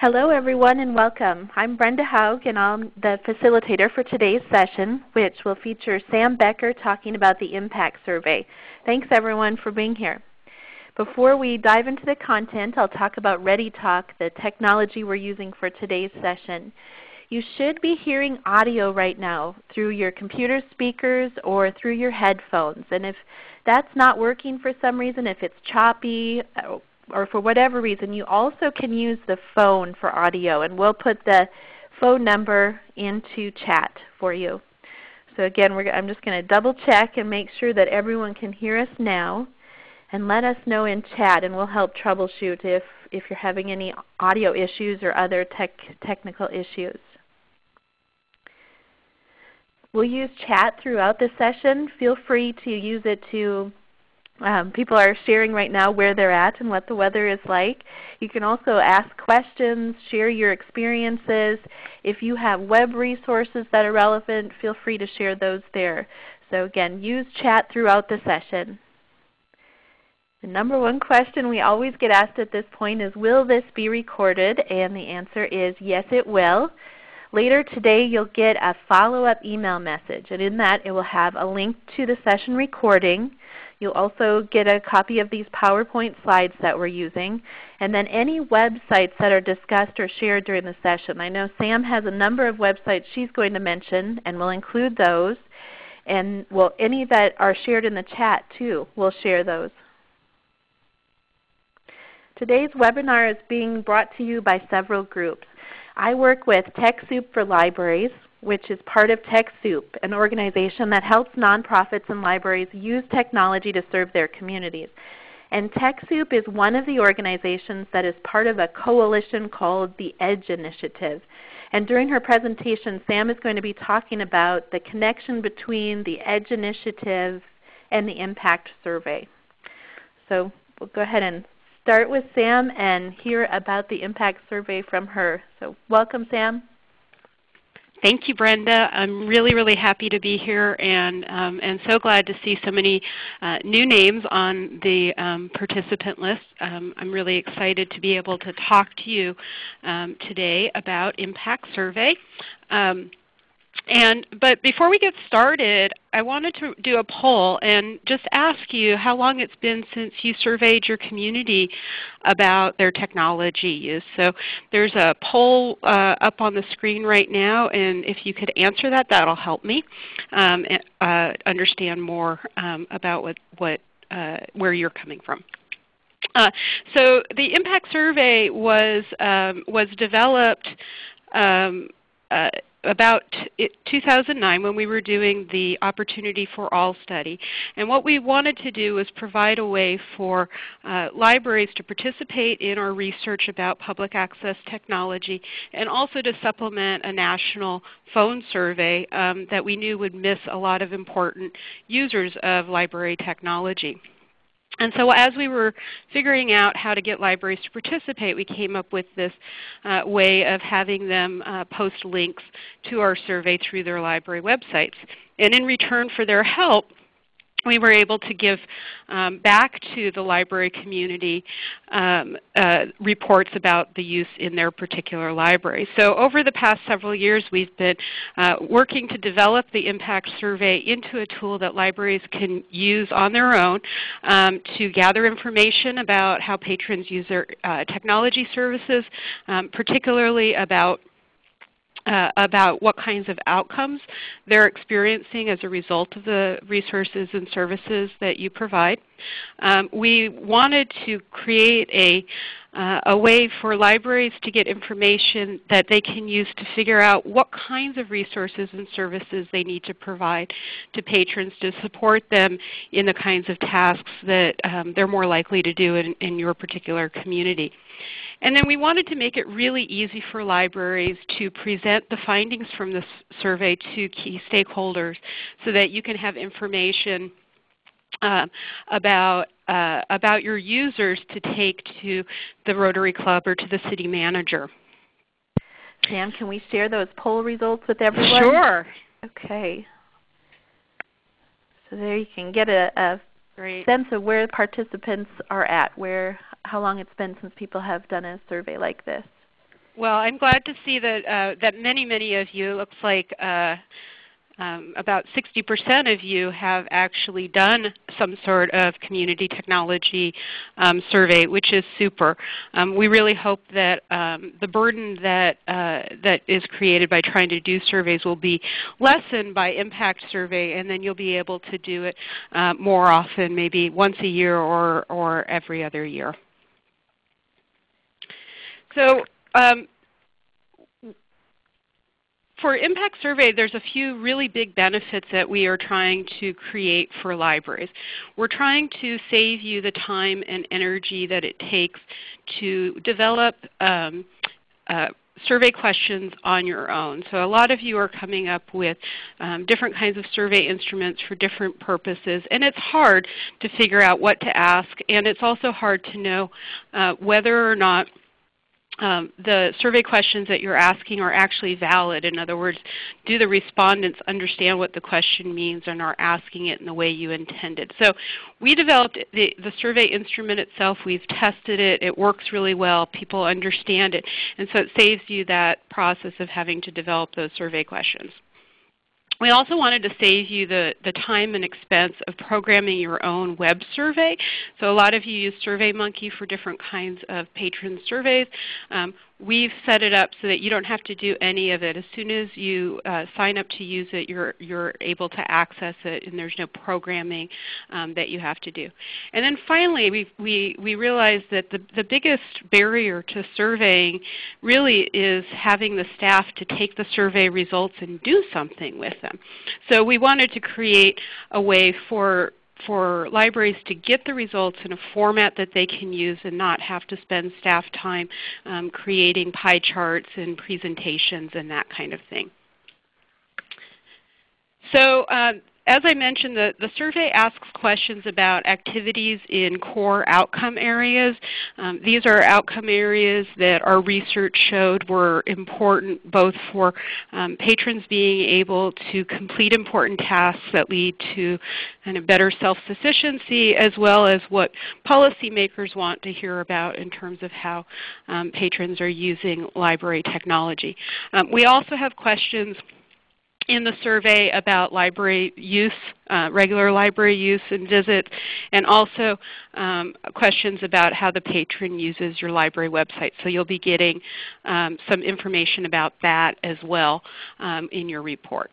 Hello everyone and welcome. I'm Brenda Haug and I'm the facilitator for today's session which will feature Sam Becker talking about the impact survey. Thanks everyone for being here. Before we dive into the content, I'll talk about ReadyTalk, the technology we're using for today's session. You should be hearing audio right now through your computer speakers or through your headphones. And if that's not working for some reason, if it's choppy or for whatever reason, you also can use the phone for audio. And we'll put the phone number into chat for you. So again, I'm just going to double check and make sure that everyone can hear us now. And let us know in chat and we'll help troubleshoot if, if you're having any audio issues or other tech, technical issues. We'll use chat throughout the session. Feel free to use it to um, people are sharing right now where they're at and what the weather is like. You can also ask questions, share your experiences. If you have web resources that are relevant, feel free to share those there. So again, use chat throughout the session. The number one question we always get asked at this point is, will this be recorded? And the answer is yes it will. Later today you'll get a follow-up email message, and in that it will have a link to the session recording. You'll also get a copy of these PowerPoint slides that we're using, and then any websites that are discussed or shared during the session. I know Sam has a number of websites she's going to mention, and we'll include those. And well, any that are shared in the chat too, we'll share those. Today's webinar is being brought to you by several groups. I work with TechSoup for Libraries, which is part of TechSoup, an organization that helps nonprofits and libraries use technology to serve their communities. And TechSoup is one of the organizations that is part of a coalition called the EDGE Initiative. And during her presentation, Sam is going to be talking about the connection between the EDGE Initiative and the Impact Survey. So we'll go ahead and start with Sam and hear about the impact survey from her. So welcome Sam. Thank you, Brenda. I'm really, really happy to be here and, um, and so glad to see so many uh, new names on the um, participant list. Um, I'm really excited to be able to talk to you um, today about Impact Survey. And, but before we get started, I wanted to do a poll and just ask you how long it's been since you surveyed your community about their technology use. So there's a poll uh, up on the screen right now, and if you could answer that, that will help me um, uh, understand more um, about what, what, uh, where you're coming from. Uh, so the impact survey was, um, was developed um, uh, about 2009 when we were doing the Opportunity for All study. And what we wanted to do was provide a way for uh, libraries to participate in our research about public access technology and also to supplement a national phone survey um, that we knew would miss a lot of important users of library technology. And so as we were figuring out how to get libraries to participate, we came up with this uh, way of having them uh, post links to our survey through their library websites. And in return for their help, we were able to give um, back to the library community um, uh, reports about the use in their particular library. So over the past several years we've been uh, working to develop the impact survey into a tool that libraries can use on their own um, to gather information about how patrons use their uh, technology services, um, particularly about uh, about what kinds of outcomes they're experiencing as a result of the resources and services that you provide. Um, we wanted to create a, uh, a way for libraries to get information that they can use to figure out what kinds of resources and services they need to provide to patrons to support them in the kinds of tasks that um, they're more likely to do in, in your particular community. And then we wanted to make it really easy for libraries to present the findings from this survey to key stakeholders so that you can have information uh, about, uh, about your users to take to the Rotary Club or to the city manager. Sam, can we share those poll results with everyone? Sure. Okay. So there you can get a, a sense of where the participants are at, where how long it's been since people have done a survey like this. well, I'm glad to see that, uh, that many, many of you, looks like uh, um, about 60% of you have actually done some sort of community technology um, survey, which is super. Um, we really hope that um, the burden that, uh, that is created by trying to do surveys will be lessened by Impact Survey, and then you'll be able to do it uh, more often, maybe once a year or, or every other year. So um, for Impact Survey, there's a few really big benefits that we are trying to create for libraries. We're trying to save you the time and energy that it takes to develop um, uh, survey questions on your own. So a lot of you are coming up with um, different kinds of survey instruments for different purposes, and it's hard to figure out what to ask, and it's also hard to know uh, whether or not um, the survey questions that you're asking are actually valid. In other words, do the respondents understand what the question means and are asking it in the way you intended? So we developed the, the survey instrument itself. We've tested it. It works really well. People understand it. And so it saves you that process of having to develop those survey questions. We also wanted to save you the, the time and expense of programming your own web survey. So a lot of you use SurveyMonkey for different kinds of patron surveys. Um, we've set it up so that you don't have to do any of it. As soon as you uh, sign up to use it, you're, you're able to access it and there's no programming um, that you have to do. And then finally, we, we, we realized that the, the biggest barrier to surveying really is having the staff to take the survey results and do something with them. So we wanted to create a way for for libraries to get the results in a format that they can use and not have to spend staff time um, creating pie charts and presentations and that kind of thing. So um, as I mentioned, the, the survey asks questions about activities in core outcome areas. Um, these are outcome areas that our research showed were important both for um, patrons being able to complete important tasks that lead to kind of better self-sufficiency as well as what policymakers want to hear about in terms of how um, patrons are using library technology. Um, we also have questions in the survey about library use, uh, regular library use and visits, and also um, questions about how the patron uses your library website. So you'll be getting um, some information about that as well um, in your report.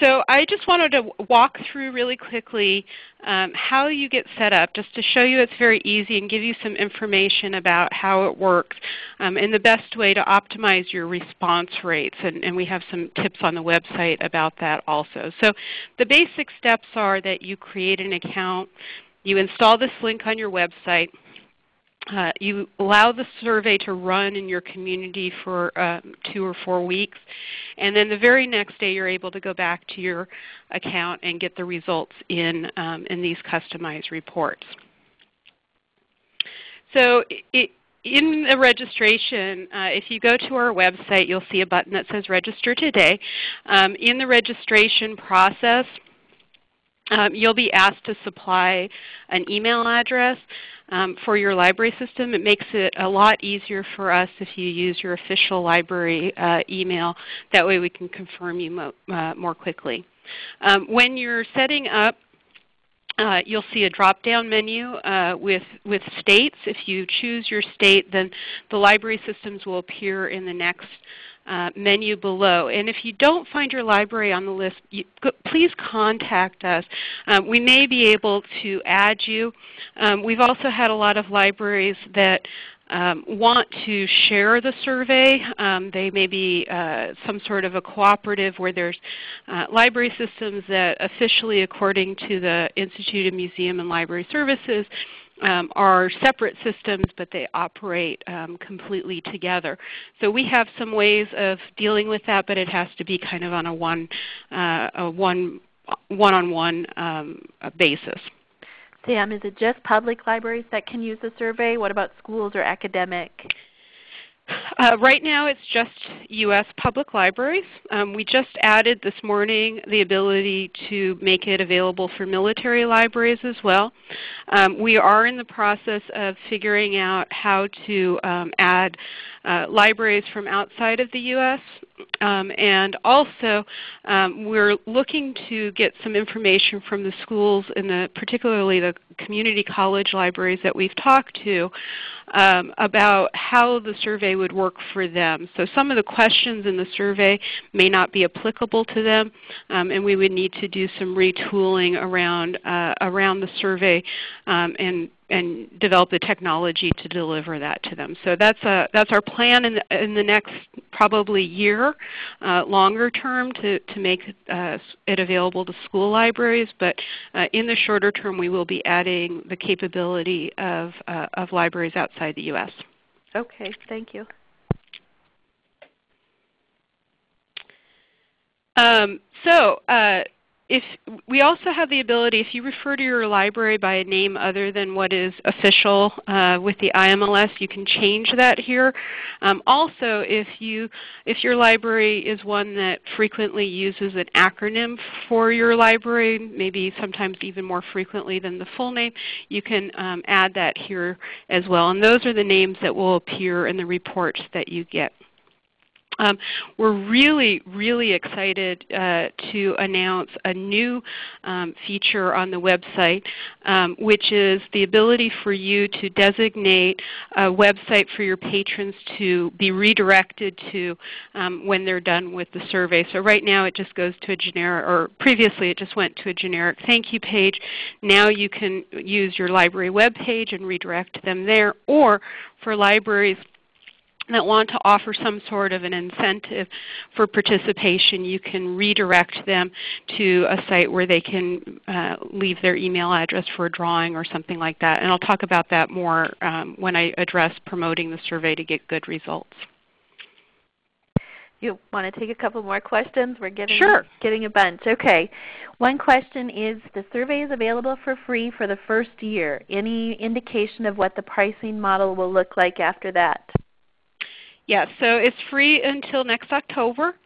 So I just wanted to walk through really quickly um, how you get set up just to show you it's very easy and give you some information about how it works um, and the best way to optimize your response rates. And, and, we have some tips on the website about that also. So the basic steps are that you create an account, you install this link on your website, uh, you allow the survey to run in your community for um, two or four weeks, and then the very next day you're able to go back to your account and get the results in, um, in these customized reports. So it, in the registration, uh, if you go to our website, you'll see a button that says Register Today. Um, in the registration process, um, you'll be asked to supply an email address um, for your library system. It makes it a lot easier for us if you use your official library uh, email. That way we can confirm you mo uh, more quickly. Um, when you're setting up uh, you'll see a drop-down menu uh, with, with states. If you choose your state, then the library systems will appear in the next uh, menu below. And if you don't find your library on the list, you, please contact us. Um, we may be able to add you. Um, we've also had a lot of libraries that um, want to share the survey. Um, they may be uh, some sort of a cooperative where there's uh, library systems that officially according to the Institute of Museum and Library Services um, are separate systems, but they operate um, completely together. So we have some ways of dealing with that, but it has to be kind of on a one, uh, a one, one-on-one um, basis. Sam, is it just public libraries that can use the survey? What about schools or academic? Uh, right now it's just U.S. public libraries. Um, we just added this morning the ability to make it available for military libraries as well. Um, we are in the process of figuring out how to um, add uh, libraries from outside of the U.S. Um, and also um, we're looking to get some information from the schools, in the, particularly the community college libraries that we've talked to um, about how the survey would work for them. So some of the questions in the survey may not be applicable to them, um, and we would need to do some retooling around, uh, around the survey um, and and develop the technology to deliver that to them. So that's, a, that's our plan in the, in the next probably year, uh, longer term to, to make uh, it available to school libraries. But uh, in the shorter term we will be adding the capability of, uh, of libraries outside the U.S. Okay, thank you. Um, so uh, if we also have the ability, if you refer to your library by a name other than what is official uh, with the IMLS, you can change that here. Um, also, if, you, if your library is one that frequently uses an acronym for your library, maybe sometimes even more frequently than the full name, you can um, add that here as well. And those are the names that will appear in the reports that you get. Um, we're really, really excited uh, to announce a new um, feature on the website, um, which is the ability for you to designate a website for your patrons to be redirected to um, when they're done with the survey. So right now it just goes to a generic, or previously it just went to a generic thank you page. Now you can use your library web page and redirect them there, or for libraries that want to offer some sort of an incentive for participation, you can redirect them to a site where they can uh, leave their email address for a drawing or something like that. And I'll talk about that more um, when I address promoting the survey to get good results. You want to take a couple more questions? We're getting, sure. getting a bunch. Okay. One question is, the survey is available for free for the first year. Any indication of what the pricing model will look like after that? Yes, so it's free until next October.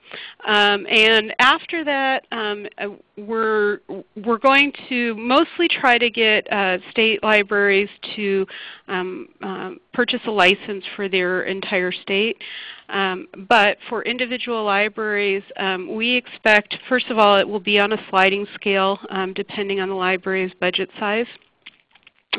Um, and after that, um, uh, we're, we're going to mostly try to get uh, state libraries to um, um purchase a license for their entire state. Um, but for individual libraries, um, we expect, first of all, it will be on a sliding scale depending on the library's budget size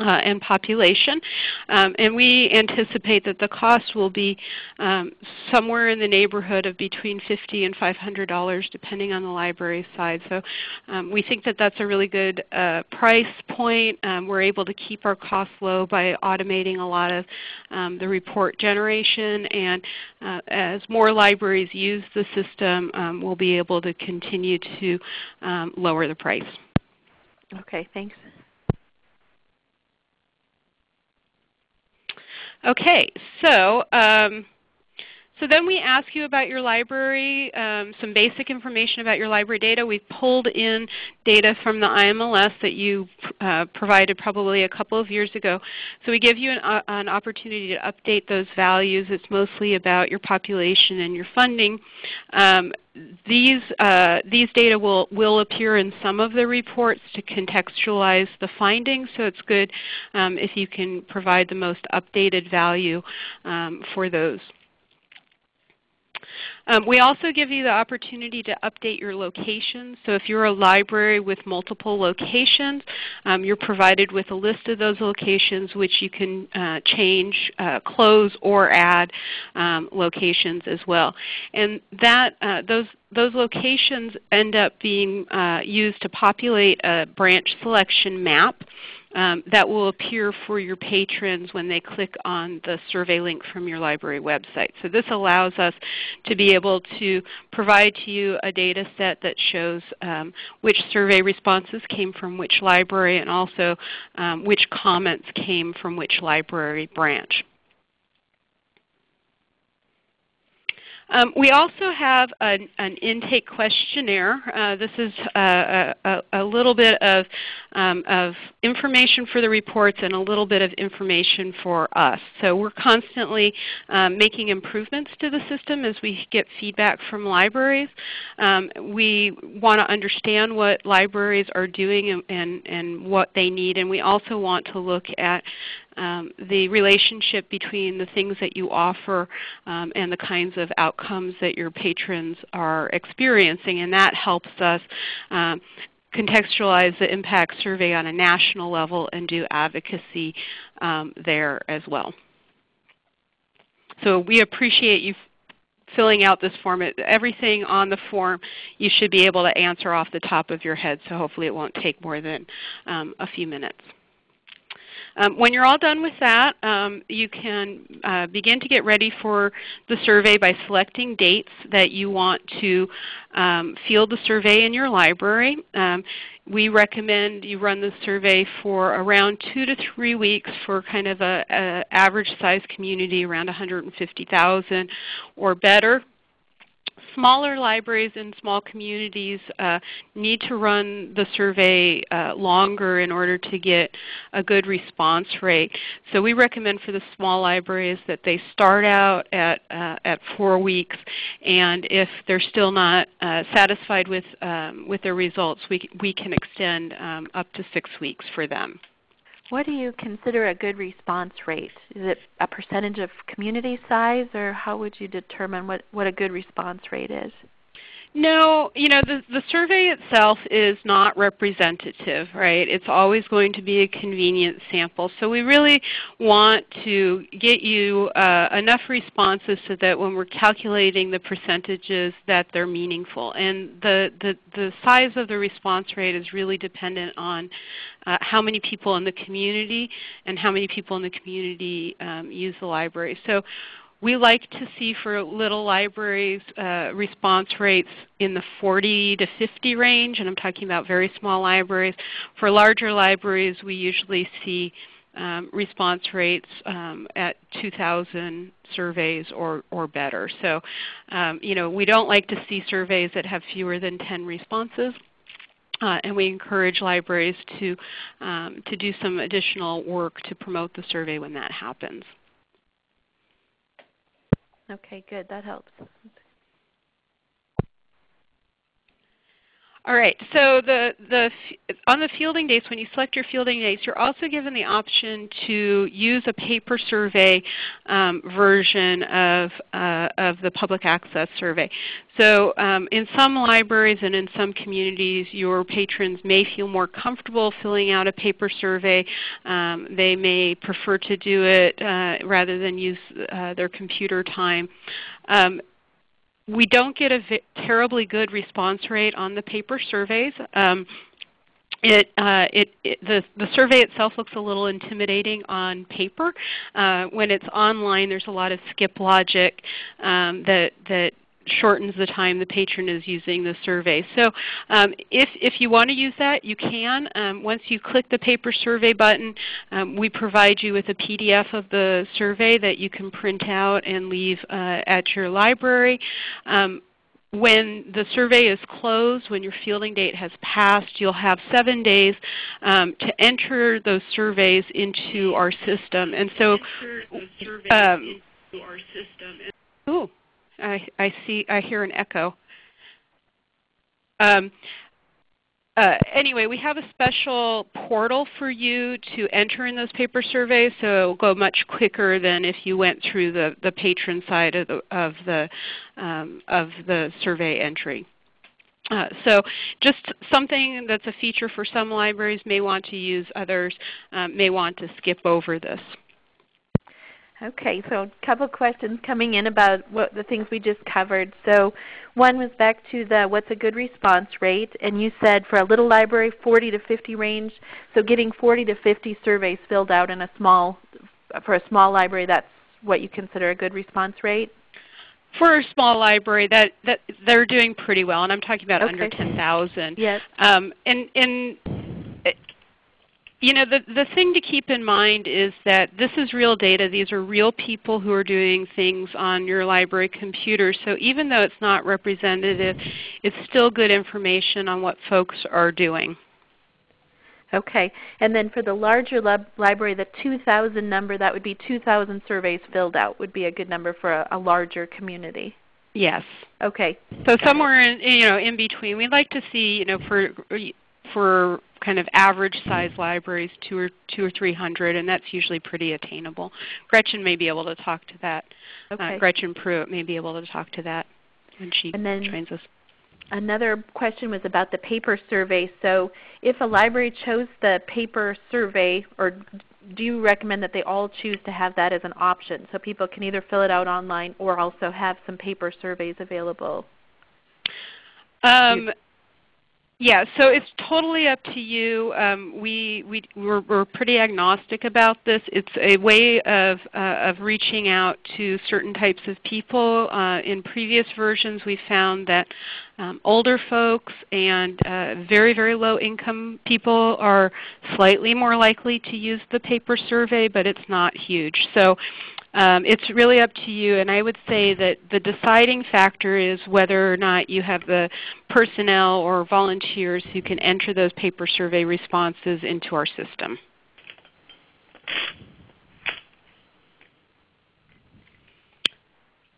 uh, and population. Um, and we anticipate that the cost will be um, somewhere in the neighborhood of between 50 and $500 depending on the library size. So um, we think that that's a really good uh, price point. Um, we're able to keep our costs low by automating a lot of um, the report generation. And uh, as more libraries use the system, um, we'll be able to continue to lower the price. Okay, thanks. Okay, so um, so then we ask you about your library, um, some basic information about your library data. We've pulled in data from the IMLS that you uh, provided probably a couple of years ago. So we give you an, uh, an, opportunity to update those values. It's mostly about your population and your funding. Um, these, uh, these data will, will appear in some of the reports to contextualize the findings. So it's good um, if you can provide the most updated value um, for those. Um, we also give you the opportunity to update your locations. So if you're a library with multiple locations, um, you're provided with a list of those locations which you can uh, change, uh, close, or add um, locations as well. And that, uh, those, those locations end up being uh, used to populate a branch selection map um, that will appear for your patrons when they click on the survey link from your library website. So this allows us to be able to provide to you a data set that shows um, which survey responses came from which library and also um, which comments came from which library branch. Um, we also have an, an intake questionnaire. Uh, this is a, a, a, little bit of, um, of information for the reports and a little bit of information for us. So we're constantly um, making improvements to the system as we get feedback from libraries. Um, we want to understand what libraries are doing and, and, and what they need, and we also want to look at um, the relationship between the things that you offer um, and the kinds of outcomes that your patrons are experiencing. And that helps us um, contextualize the impact survey on a national level and do advocacy um, there as well. So we appreciate you filling out this form. Everything on the form you should be able to answer off the top of your head, so hopefully it won't take more than um, a few minutes. Um, when you're all done with that, um, you can uh, begin to get ready for the survey by selecting dates that you want to um, field the survey in your library. Um, we recommend you run the survey for around two to three weeks for kind of a, a average size community around 150,000 or better smaller libraries in small communities uh, need to run the survey uh, longer in order to get a good response rate. So we recommend for the small libraries that they start out at, uh, at 4 weeks and if they're still not uh, satisfied with, um, with their results, we, we can extend um, up to 6 weeks for them. What do you consider a good response rate? Is it a percentage of community size, or how would you determine what, what a good response rate is? No, you know, the, the survey itself is not representative, right? It's always going to be a convenient sample. So we really want to get you uh, enough responses so that when we're calculating the percentages that they're meaningful. And the, the, the size of the response rate is really dependent on uh, how many people in the community and how many people in the community um, use the library. So we like to see for little libraries uh, response rates in the 40 to 50 range, and I'm talking about very small libraries. For larger libraries, we usually see um, response rates um, at 2,000 surveys or, or better. So um, you know, we don't like to see surveys that have fewer than 10 responses. Uh, and we encourage libraries to, um, to do some additional work to promote the survey when that happens. Okay, good. That helps. All right. So the, the, on the fielding dates, when you select your fielding dates, you're also given the option to use a paper survey um, version of, uh, of the public access survey. So um, in some libraries and in some communities, your patrons may feel more comfortable filling out a paper survey. Um, they may prefer to do it uh, rather than use uh, their computer time. Um, we don't get a terribly good response rate on the paper surveys. Um, it, uh, it, it, the, the survey itself looks a little intimidating on paper. Uh, when it's online, there's a lot of skip logic um, that, that shortens the time the patron is using the survey. So um, if, if you want to use that, you can. Um, once you click the paper survey button, um, we provide you with a PDF of the survey that you can print out and leave uh, at your library. Um, when the survey is closed, when your fielding date has passed, you'll have 7 days um, to enter those surveys into our system. And so, um, Ooh. I, I see, I hear an echo. Um, uh, anyway, we have a special portal for you to enter in those paper surveys, so it will go much quicker than if you went through the, the patron side of the, of the, um, of the survey entry. Uh, so just something that's a feature for some libraries may want to use, others um, may want to skip over this. Okay, so a couple questions coming in about what the things we just covered. So one was back to the what's a good response rate, and you said for a little library 40 to 50 range. So getting 40 to 50 surveys filled out in a small for a small library, that's what you consider a good response rate? For a small library, that, that they're doing pretty well, and I'm talking about okay. under 10,000. Yes. Um, and, and you know, the, the thing to keep in mind is that this is real data. These are real people who are doing things on your library computer. So even though it's not representative, it's still good information on what folks are doing. Okay. And then for the larger library, the 2,000 number, that would be 2,000 surveys filled out would be a good number for a, a larger community. Yes. Okay. So Got somewhere in you know in between. We'd like to see you know for for kind of average size libraries, two or two or three hundred, and that's usually pretty attainable. Gretchen may be able to talk to that. Uh, okay. Uh, Gretchen Pruitt may be able to talk to that when she then, trains us. Another question was about the paper survey. So if a library chose the paper survey, or do you recommend that they all choose to have that as an option so people can either fill it out online or also have some paper surveys available? Um, yeah, so it's totally up to you. Um, we, we, we're, we're, pretty agnostic about this. It's a way of, uh, of reaching out to certain types of people. Uh, in previous versions we found that um, older folks and uh, very, very low income people are slightly more likely to use the paper survey, but it's not huge. So um, it's really up to you, and I would say that the deciding factor is whether or not you have the personnel or volunteers who can enter those paper survey responses into our system.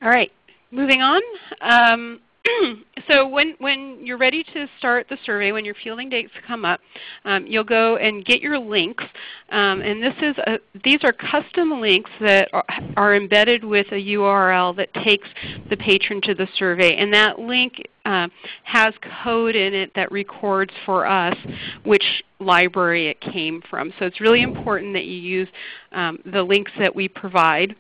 All right, moving on. Um, so when, when you're ready to start the survey, when your fielding dates come up, um, you'll go and get your links. Um, and this is a, these are custom links that are, are, embedded with a URL that takes the patron to the survey. And that link uh, has code in it that records for us which library it came from. So it's really important that you use um, the links that we provide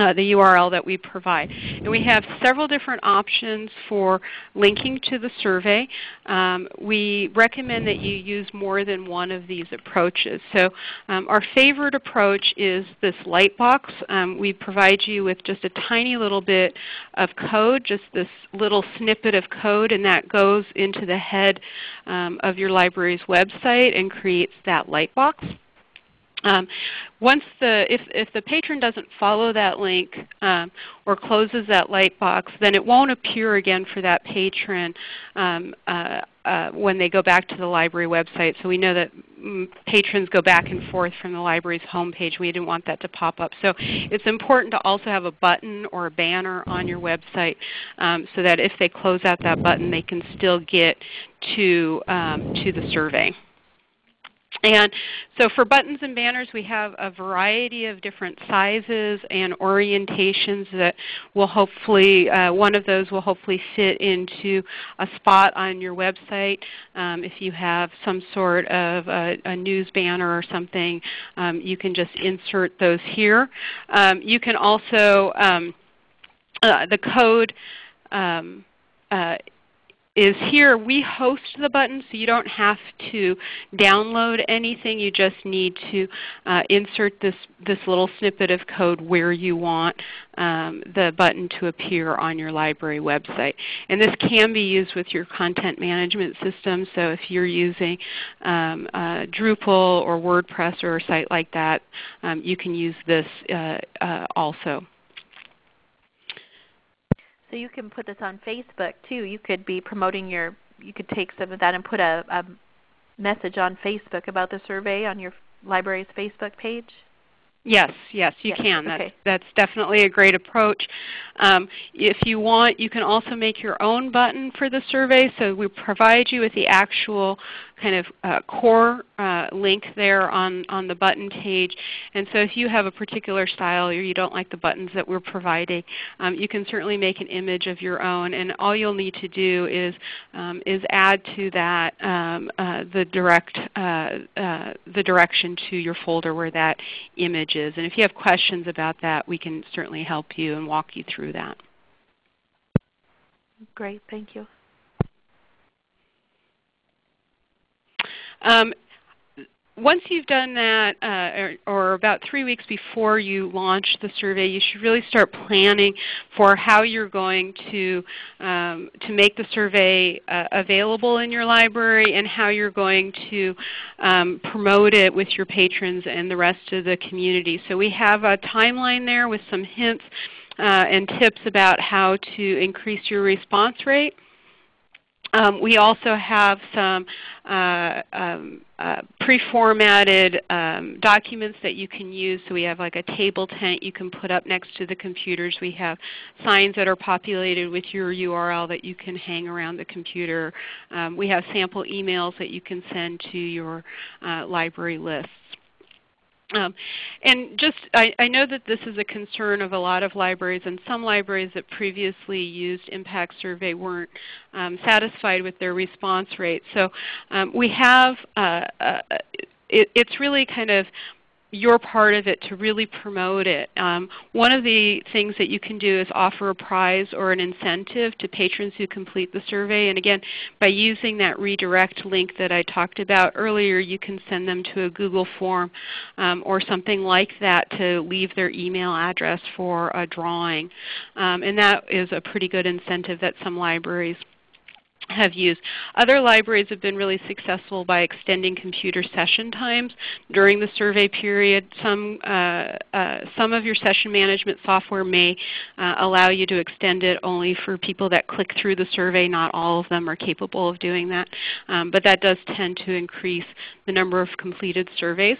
uh, the URL that we provide. And we have several different options for linking to the survey. Um, we recommend that you use more than one of these approaches. So um, our favorite approach is this Lightbox. Um, we provide you with just a tiny little bit of code, just this little snippet of code, and that goes into the head um, of your library's website and creates that Lightbox. Um, once the, if, if the patron doesn't follow that link um, or closes that light box, then it won't appear again for that patron um, uh, uh, when they go back to the library website. So we know that mm, patrons go back and forth from the library's homepage. We didn't want that to pop up. So it's important to also have a button or a banner on your website um, so that if they close out that button, they can still get to, um, to the survey. And so for buttons and banners we have a variety of different sizes and orientations that will hopefully, uh, one of those will hopefully fit into a spot on your website. Um, if you have some sort of a, a news banner or something, um, you can just insert those here. Um, you can also, um, uh, the code um, uh, is here we host the button so you don't have to download anything. You just need to uh, insert this, this little snippet of code where you want um, the button to appear on your library website. And this can be used with your content management system. So if you're using um, uh, Drupal or WordPress or a site like that, um, you can use this uh, uh also. So you can put this on Facebook too. You could be promoting your, you could take some of that and put a, a message on Facebook about the survey on your library's Facebook page. Yes, yes, you yes. can. That's, okay. that's definitely a great approach. Um, if you want, you can also make your own button for the survey. So we provide you with the actual kind of uh, core uh, link there on, on the button page. And so if you have a particular style or you don't like the buttons that we're providing, um, you can certainly make an image of your own. And all you'll need to do is, um, is add to that um, uh, the, direct, uh, uh, the direction to your folder where that image is. And if you have questions about that, we can certainly help you and walk you through that. Great. Thank you. Um, once you've done that, uh, or, or, about three weeks before you launch the survey, you should really start planning for how you're going to, um, to make the survey uh, available in your library and how you're going to um, promote it with your patrons and the rest of the community. So we have a timeline there with some hints uh, and tips about how to increase your response rate. Um, we also have some uh, um, uh, pre-formatted um, documents that you can use. So we have like a table tent you can put up next to the computers. We have signs that are populated with your URL that you can hang around the computer. Um, we have sample emails that you can send to your uh, library lists. Um, and just, I, I, know that this is a concern of a lot of libraries, and some libraries that previously used Impact Survey weren't um, satisfied with their response rate. So um, we have, uh, uh, it, it's really kind of your part of it to really promote it. Um, one of the things that you can do is offer a prize or an incentive to patrons who complete the survey. And again, by using that redirect link that I talked about earlier, you can send them to a Google form um, or something like that to leave their email address for a drawing. Um, and that is a pretty good incentive that some libraries have used. Other libraries have been really successful by extending computer session times during the survey period. Some, uh, uh, some of your session management software may uh, allow you to extend it only for people that click through the survey. Not all of them are capable of doing that. Um, but that does tend to increase the number of completed surveys.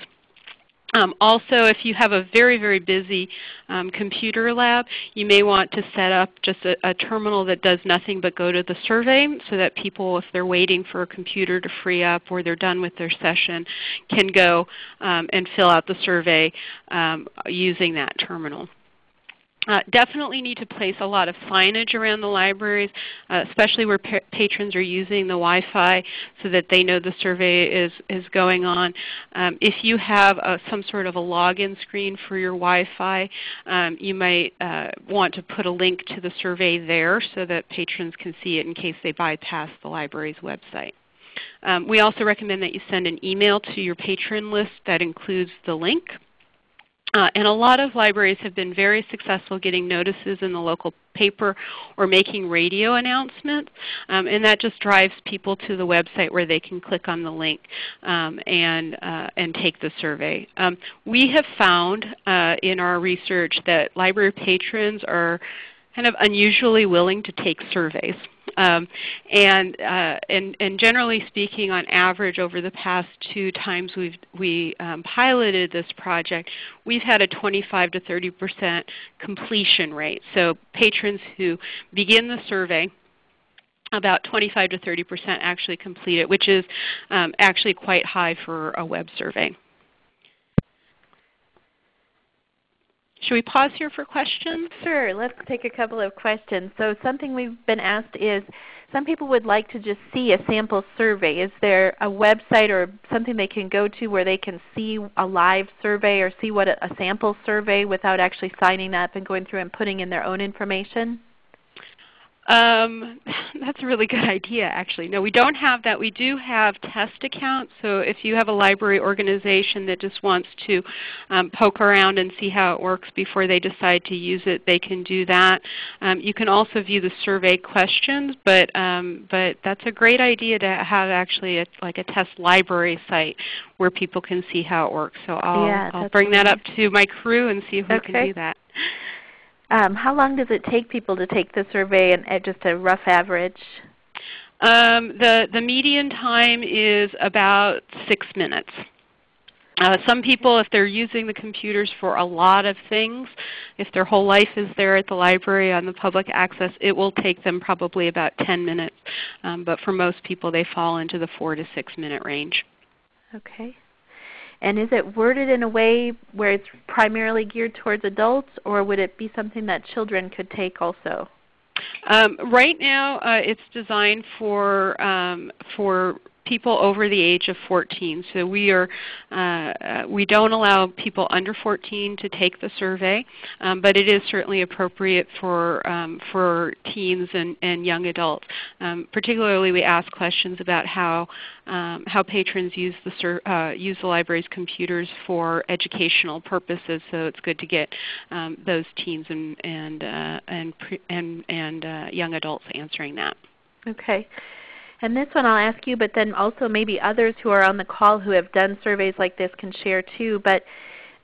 Um, also, if you have a very, very busy um, computer lab, you may want to set up just a, a, terminal that does nothing but go to the survey so that people, if they're waiting for a computer to free up or they're done with their session, can go um, and fill out the survey um, using that terminal. Uh, definitely need to place a lot of signage around the libraries, uh, especially where pa patrons are using the Wi-Fi so that they know the survey is, is going on. Um, if you have a, some sort of a login screen for your Wi-Fi, um, you might uh, want to put a link to the survey there so that patrons can see it in case they bypass the library's website. Um, we also recommend that you send an email to your patron list that includes the link. Uh, and a lot of libraries have been very successful getting notices in the local paper or making radio announcements. Um, and that just drives people to the website where they can click on the link um, and, uh, and take the survey. Um, we have found uh, in our research that library patrons are kind of unusually willing to take surveys. Um, and, uh, and, and generally speaking, on average over the past two times we've we um, piloted this project, we've had a 25 to 30 percent completion rate. So patrons who begin the survey about 25 to 30 percent actually complete it, which is um, actually quite high for a web survey. Should we pause here for questions? Sure. Let's take a couple of questions. So something we've been asked is, some people would like to just see a sample survey. Is there a website or something they can go to where they can see a live survey or see what a, sample survey without actually signing up and going through and putting in their own information? Um, that's a really good idea actually. No, we don't have that. We do have test accounts. So if you have a library organization that just wants to um, poke around and see how it works before they decide to use it, they can do that. Um, you can also view the survey questions, but, um, but that's a great idea to have actually a, like a test library site where people can see how it works. So I'll, yeah, I'll bring that up to my crew and see if okay. we can do that. Um, how long does it take people to take the survey and at just a rough average? Um, the, the median time is about 6 minutes. Uh, some people, if they're using the computers for a lot of things, if their whole life is there at the library on the public access, it will take them probably about 10 minutes. Um, but for most people, they fall into the 4 to 6 minute range. Okay. And is it worded in a way where it's primarily geared towards adults, or would it be something that children could take also? Um, right now, uh, it's designed for um, for people over the age of 14. So we are uh, we don't allow people under 14 to take the survey, um, but it is certainly appropriate for um, for teens and, and young adults. Um, particularly, we ask questions about how um, how patrons use the uh, use the library's computers for educational purposes. So it's good to get um, those teens and and uh, and and, and uh, young adults answering that. Okay. And this one I'll ask you, but then also maybe others who are on the call who have done surveys like this can share too. But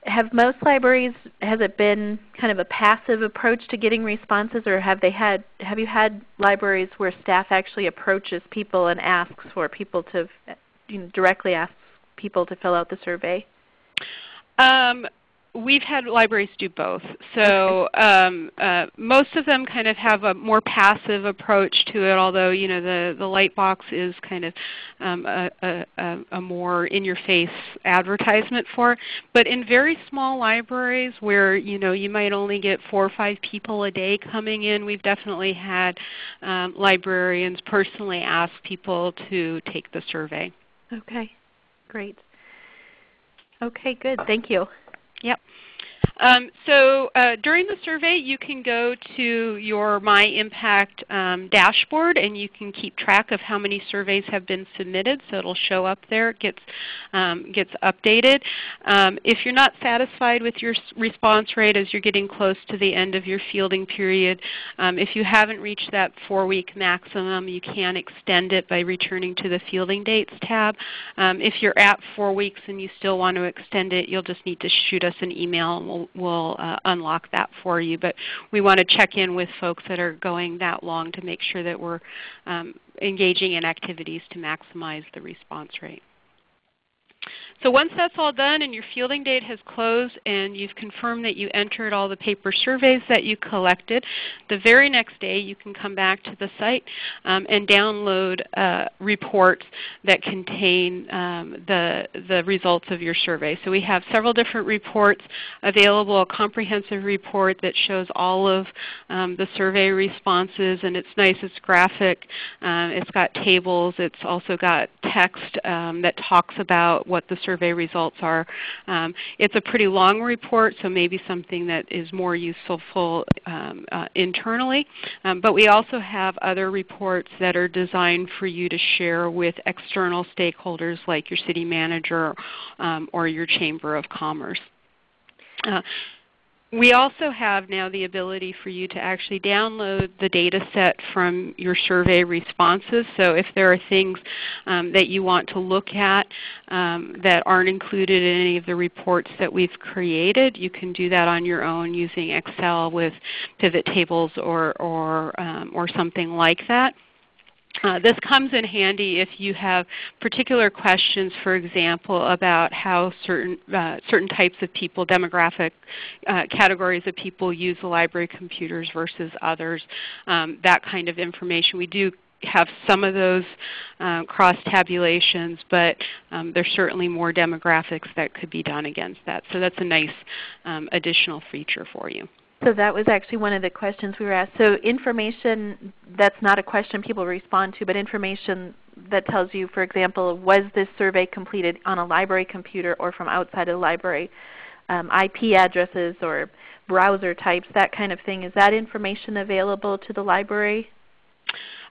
have most libraries has it been kind of a passive approach to getting responses or have they had have you had libraries where staff actually approaches people and asks for people to you know, directly ask people to fill out the survey? Um, we've had libraries do both. So um, uh, most of them kind of have a more passive approach to it, although you know the, the Lightbox is kind of um, a, a, a, more in-your-face advertisement for it. But in very small libraries where you know you might only get four or five people a day coming in, we've definitely had um, librarians personally ask people to take the survey. Okay, great. Okay, good. Thank you. Yep. Um, so uh, during the survey you can go to your My Impact um, dashboard and you can keep track of how many surveys have been submitted. So it will show up there. It gets, um, gets updated. Um, if you're not satisfied with your response rate as you're getting close to the end of your fielding period, um, if you haven't reached that 4-week maximum, you can extend it by returning to the Fielding Dates tab. Um, if you're at 4 weeks and you still want to extend it, you'll just need to shoot us an email we'll will uh, unlock that for you. But we want to check in with folks that are going that long to make sure that we're um, engaging in activities to maximize the response rate. So once that's all done and your fielding date has closed and you've confirmed that you entered all the paper surveys that you collected, the very next day you can come back to the site um, and download uh, reports that contain um, the, the results of your survey. So we have several different reports available, a comprehensive report that shows all of um, the survey responses and it's nice, it's graphic, um, it's got tables, it's also got text um, that talks about what the survey results are. Um, it's a pretty long report, so maybe something that is more useful um, uh, internally. Um, but we also have other reports that are designed for you to share with external stakeholders like your city manager um, or your Chamber of Commerce. Uh, we also have now the ability for you to actually download the data set from your survey responses. So if there are things um, that you want to look at um, that aren't included in any of the reports that we've created, you can do that on your own using Excel with pivot tables or, or, um, or something like that. Uh, this comes in handy if you have particular questions, for example, about how certain, uh, certain types of people, demographic uh, categories of people use the library computers versus others, um, that kind of information. We do have some of those uh, cross tabulations, but um, there's certainly more demographics that could be done against that. So that's a nice um, additional feature for you. So that was actually one of the questions we were asked. So information that's not a question people respond to, but information that tells you, for example, was this survey completed on a library computer or from outside of the library, um, IP addresses or browser types, that kind of thing. Is that information available to the library?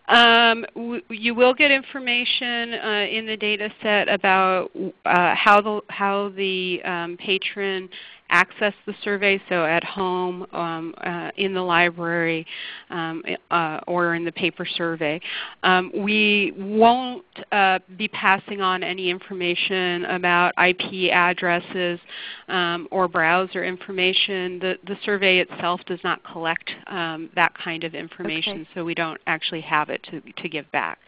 Um, you will get information uh, in the data set about uh, how the, how the um, patron access the survey, so at home, um, uh, in the library, um, uh, or in the paper survey. Um, we won't uh, be passing on any information about IP addresses um, or browser information. The, the survey itself does not collect um, that kind of information, okay. so we don't actually have it to, to give back.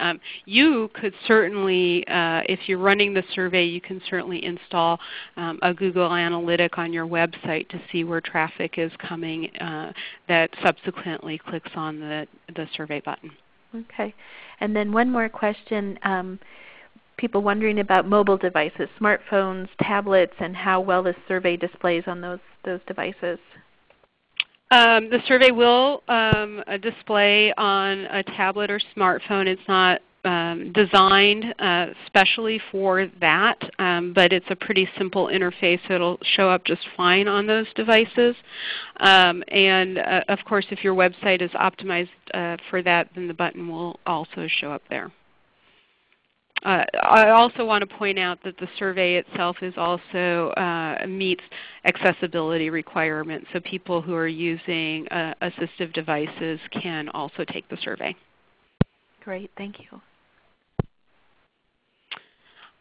Um, you could certainly, uh, if you're running the survey, you can certainly install um, a Google Analytic on your website to see where traffic is coming uh, that subsequently clicks on the, the survey button. Okay. And then one more question. Um, people wondering about mobile devices, smartphones, tablets, and how well this survey displays on those, those devices. Um, the survey will um, uh, display on a tablet or smartphone. It's not um, designed uh, specially for that, um, but it's a pretty simple interface, so it'll show up just fine on those devices. Um, and uh, of course, if your website is optimized uh, for that, then the button will also show up there. Uh, I also want to point out that the survey itself is also uh, meets accessibility requirements, so people who are using uh, assistive devices can also take the survey. Great, thank you.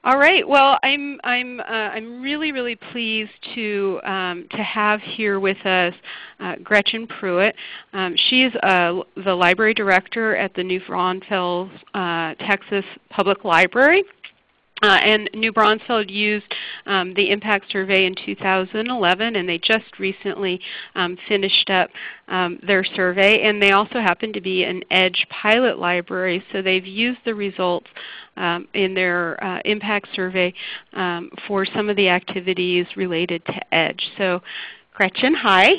All right. Well, I'm I'm uh, I'm really really pleased to um, to have here with us uh, Gretchen Pruett. Um, she is uh, the library director at the New Braunfels, uh, Texas Public Library. Uh, and New Braunfels used um, the impact survey in 2011 and they just recently um, finished up um, their survey. And they also happen to be an EDGE pilot library, so they've used the results um, in their uh, impact survey um, for some of the activities related to EDGE. So Gretchen, hi.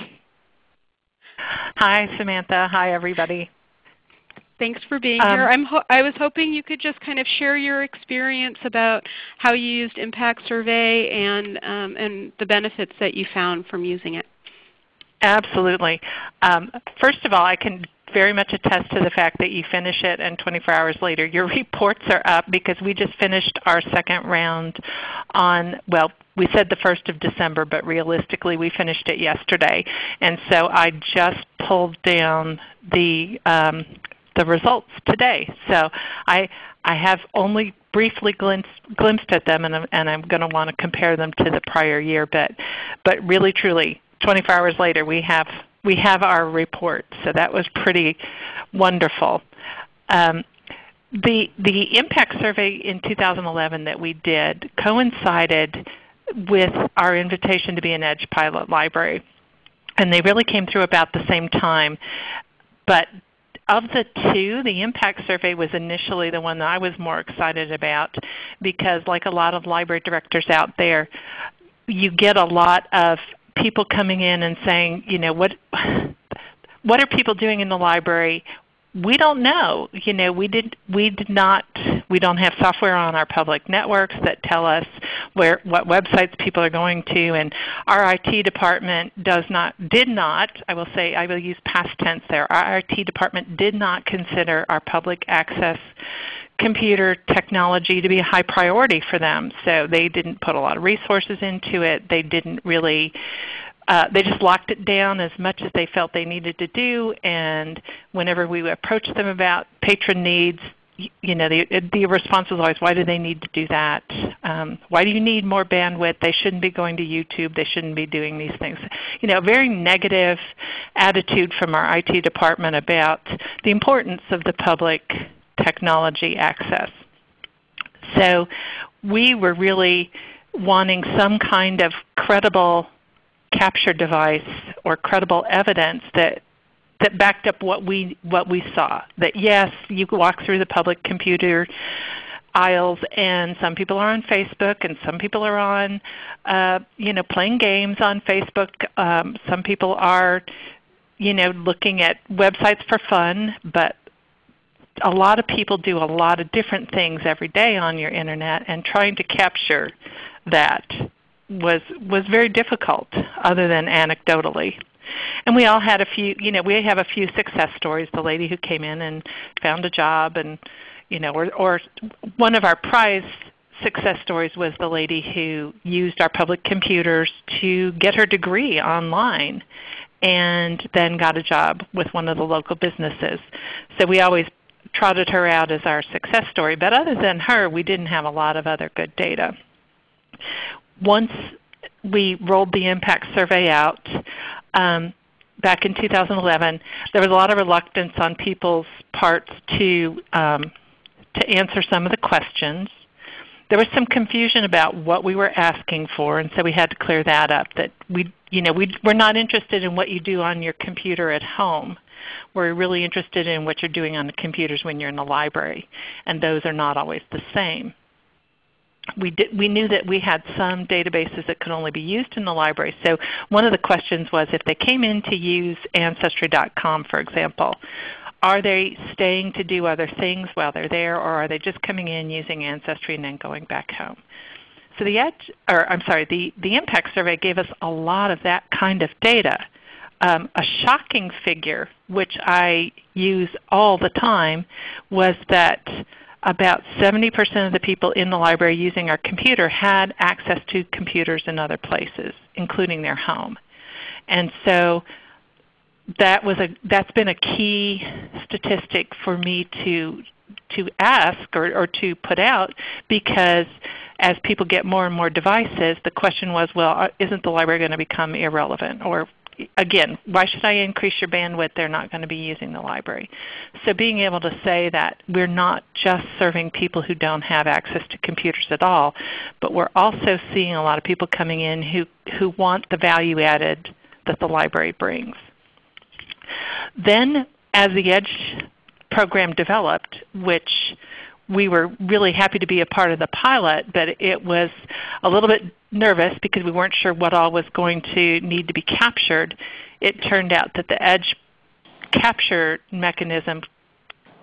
Hi Samantha. Hi everybody. Thanks for being um, here. I'm i was hoping you could just kind of share your experience about how you used Impact Survey and, um, and the benefits that you found from using it. Absolutely. Um, first of all, I can very much attest to the fact that you finish it and 24 hours later your reports are up because we just finished our second round on, well, we said the 1st of December, but realistically we finished it yesterday. And so I just pulled down the um, the results today. So I, I have only briefly glimpsed, glimpsed at them and, I'm, and I'm going to want to compare them to the prior year. But, but really truly, 24 hours later we have, we have our report. So that was pretty wonderful. Um, the, the impact survey in 2011 that we did coincided with our invitation to be an EDGE pilot library. And they really came through about the same time. But of the two, the impact survey was initially the one that I was more excited about because like a lot of library directors out there, you get a lot of people coming in and saying, you know, what, what are people doing in the library? We don't know. You know, we did we did not we don't have software on our public networks that tell us where what websites people are going to and our IT department does not did not, I will say I will use past tense there. Our IT department did not consider our public access computer technology to be a high priority for them. So they didn't put a lot of resources into it. They didn't really uh, they just locked it down as much as they felt they needed to do. And whenever we approached them about patron needs, you know, the, the response was always, why do they need to do that? Um, why do you need more bandwidth? They shouldn't be going to YouTube. They shouldn't be doing these things. You know, a very negative attitude from our IT department about the importance of the public technology access. So we were really wanting some kind of credible capture device or credible evidence that that backed up what we what we saw. That yes, you walk through the public computer aisles and some people are on Facebook and some people are on uh, you know playing games on Facebook. Um, some people are you know looking at websites for fun, but a lot of people do a lot of different things every day on your internet and trying to capture that was was very difficult other than anecdotally. And we all had a few, you know, we have a few success stories. The lady who came in and found a job and you know, or, or one of our prize success stories was the lady who used our public computers to get her degree online and then got a job with one of the local businesses. So we always trotted her out as our success story. But other than her, we didn't have a lot of other good data once we rolled the impact survey out um, back in 2011, there was a lot of reluctance on people's parts to, um, to answer some of the questions. There was some confusion about what we were asking for, and so we had to clear that up. That we, you know, we, we're not interested in what you do on your computer at home. We're really interested in what you're doing on the computers when you're in the library, and those are not always the same we, did, we knew that we had some databases that could only be used in the library. So one of the questions was if they came in to use Ancestry.com, for example, are they staying to do other things while they're there, or are they just coming in using Ancestry and then going back home? So the edge, or I'm sorry, the, the impact survey gave us a lot of that kind of data. Um, a shocking figure, which I use all the time, was that about 70% of the people in the library using our computer had access to computers in other places, including their home. And so that was a, that's been a key statistic for me to, to ask or, or to put out because as people get more and more devices, the question was, well, isn't the library going to become irrelevant? Or again, why should I increase your bandwidth? They're not going to be using the library. So being able to say that we're not just serving people who don't have access to computers at all, but we're also seeing a lot of people coming in who, who want the value added that the library brings. Then as the EDGE program developed, which we were really happy to be a part of the pilot, but it was a little bit nervous because we weren't sure what all was going to need to be captured. It turned out that the EDGE capture mechanism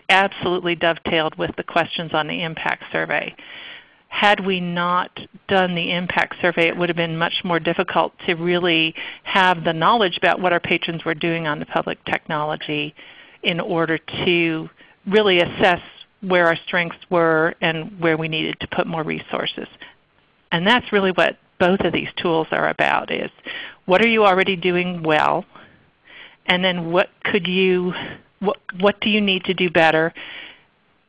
absolutely dovetailed with the questions on the impact survey. Had we not done the impact survey, it would have been much more difficult to really have the knowledge about what our patrons were doing on the public technology in order to really assess where our strengths were and where we needed to put more resources. And that's really what both of these tools are about is what are you already doing well and then what could you what, what do you need to do better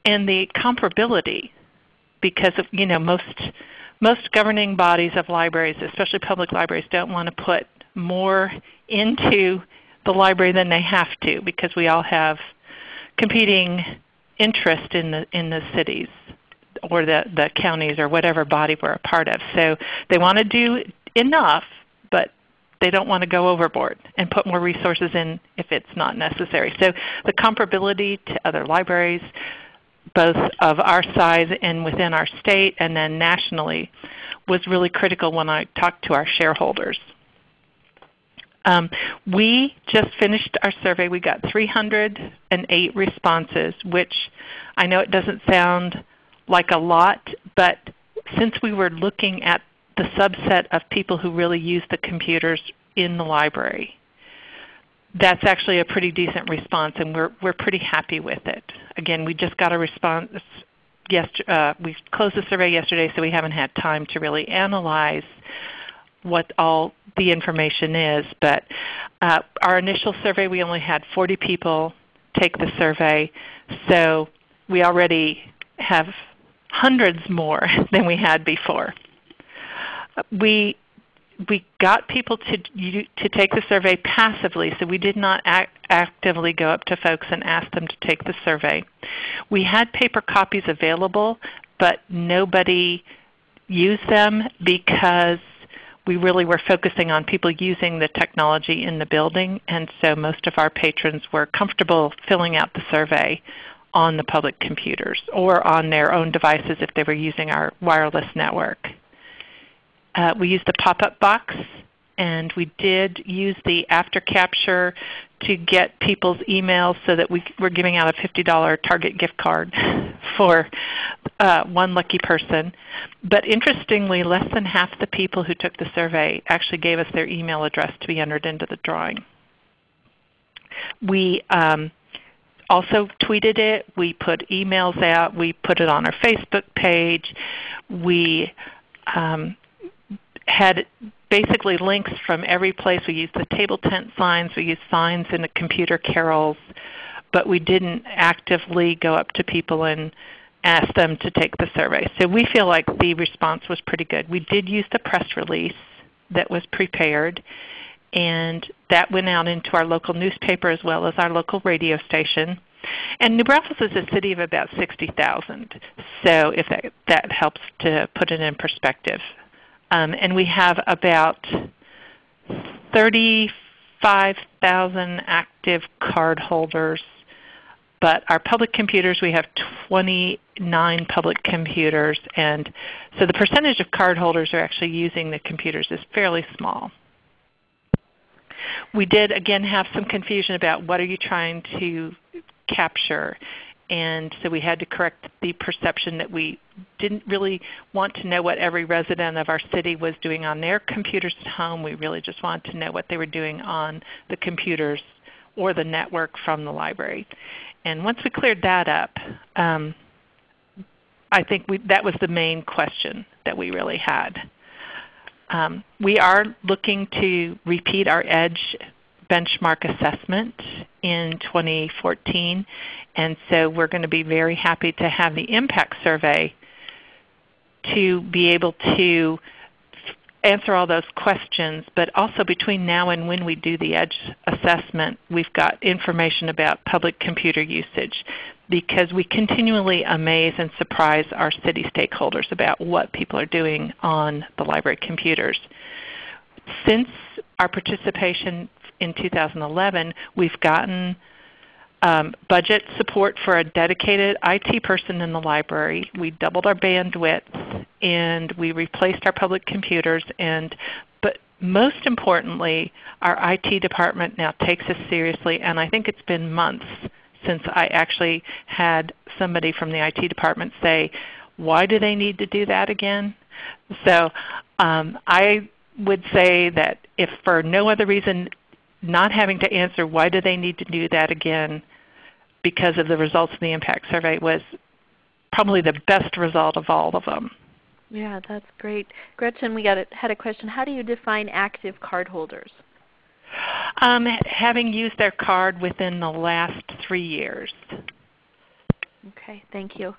and the comparability because of, you know most most governing bodies of libraries, especially public libraries, don't want to put more into the library than they have to because we all have competing interest in the, in the cities or the, the counties or whatever body we're a part of. So they want to do enough, but they don't want to go overboard and put more resources in if it's not necessary. So the comparability to other libraries, both of our size and within our state and then nationally, was really critical when I talked to our shareholders. Um, we just finished our survey. We got 308 responses, which I know it doesn't sound like a lot, but since we were looking at the subset of people who really use the computers in the library, that's actually a pretty decent response, and we're, we're pretty happy with it. Again, we just got a response. Uh, we closed the survey yesterday, so we haven't had time to really analyze what all the information is. But uh, our initial survey, we only had 40 people take the survey. So we already have hundreds more than we had before. We, we got people to, to take the survey passively, so we did not act, actively go up to folks and ask them to take the survey. We had paper copies available, but nobody used them because we really were focusing on people using the technology in the building, and so most of our patrons were comfortable filling out the survey on the public computers or on their own devices if they were using our wireless network. Uh, we used the pop-up box and we did use the after capture to get people's emails so that we were giving out a $50 Target gift card for uh, one lucky person. But interestingly, less than half the people who took the survey actually gave us their email address to be entered into the drawing. We um, also tweeted it. We put emails out. We put it on our Facebook page. We um, had basically links from every place. We used the table tent signs. We used signs in the computer carrels. But we didn't actively go up to people and ask them to take the survey. So we feel like the response was pretty good. We did use the press release that was prepared and that went out into our local newspaper as well as our local radio station. And New Braunfels is a city of about 60,000, so if that, that helps to put it in perspective. Um, and we have about 35,000 active card holders. But our public computers, we have 29 public computers. And so the percentage of card holders who are actually using the computers is fairly small. We did again have some confusion about what are you trying to capture. And so we had to correct the perception that we didn't really want to know what every resident of our city was doing on their computers at home. We really just wanted to know what they were doing on the computers or the network from the library. And once we cleared that up, um, I think we, that was the main question that we really had. Um, we are looking to repeat our EDGE benchmark assessment in 2014. And so we're going to be very happy to have the impact survey to be able to answer all those questions. But also between now and when we do the EDGE assessment, we've got information about public computer usage because we continually amaze and surprise our city stakeholders about what people are doing on the library computers. Since our participation in 2011, we've gotten um, budget support for a dedicated IT person in the library. We doubled our bandwidth and we replaced our public computers. And, but most importantly, our IT department now takes us seriously and I think it's been months since I actually had somebody from the IT department say, why do they need to do that again? So um, I would say that if for no other reason not having to answer why do they need to do that again because of the results of the impact survey was probably the best result of all of them. Yeah, that's great. Gretchen, we got a, had a question. How do you define active cardholders? Um, having used their card within the last three years. Okay, thank you.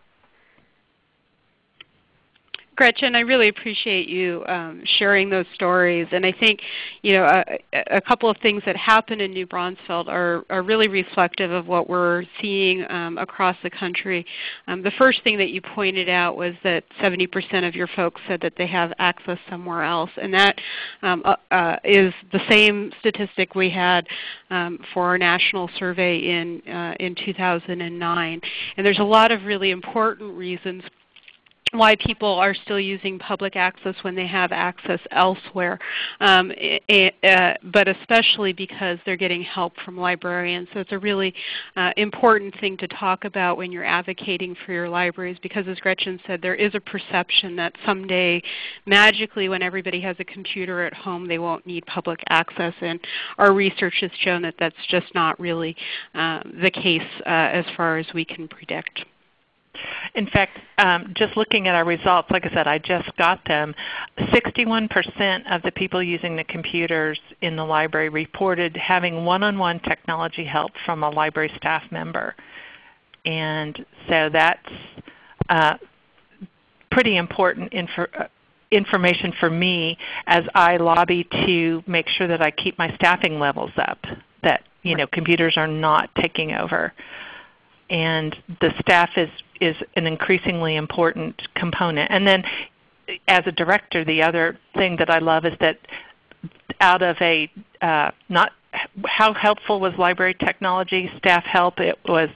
Gretchen, I really appreciate you um, sharing those stories. And I think you know, a, a, couple of things that happen in New Braunfels are, are really reflective of what we're seeing um, across the country. Um, the first thing that you pointed out was that 70% of your folks said that they have access somewhere else. And that um, uh, uh, is the same statistic we had um, for our national survey in, uh, in 2009. And there's a lot of really important reasons why people are still using public access when they have access elsewhere, um, it, uh, but especially because they're getting help from librarians. So it's a really uh, important thing to talk about when you're advocating for your libraries because as Gretchen said, there is a perception that someday magically when everybody has a computer at home they won't need public access. And our research has shown that that's just not really uh, the case uh, as far as we can predict. In fact, um, just looking at our results, like I said, I just got them. 61% of the people using the computers in the library reported having one-on-one -on -one technology help from a library staff member. And so that's uh, pretty important info uh, information for me as I lobby to make sure that I keep my staffing levels up, that you know, computers are not taking over and the staff is, is an increasingly important component. And then as a director, the other thing that I love is that out of a uh, not how helpful was library technology, staff help? It was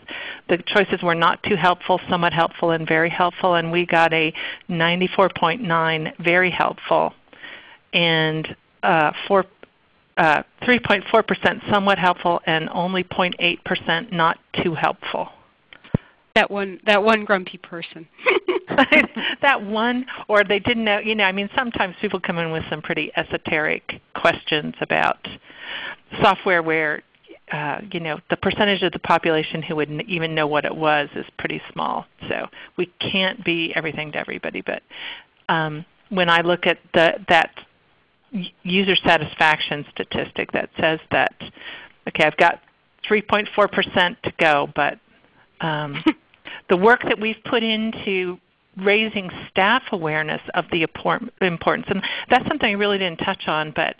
the choices were not too helpful, somewhat helpful, and very helpful, and we got a 94.9 very helpful, and uh, 4 uh, 3.4% somewhat helpful, and only 0.8% not too helpful. That one, that one grumpy person. that one, or they didn't know. You know, I mean, sometimes people come in with some pretty esoteric questions about software where, uh, you know, the percentage of the population who would even know what it was is pretty small. So we can't be everything to everybody. But um, when I look at the, that user satisfaction statistic that says that, okay, I've got 3.4% to go, but um, the work that we've put into raising staff awareness of the importance. And that's something I really didn't touch on, but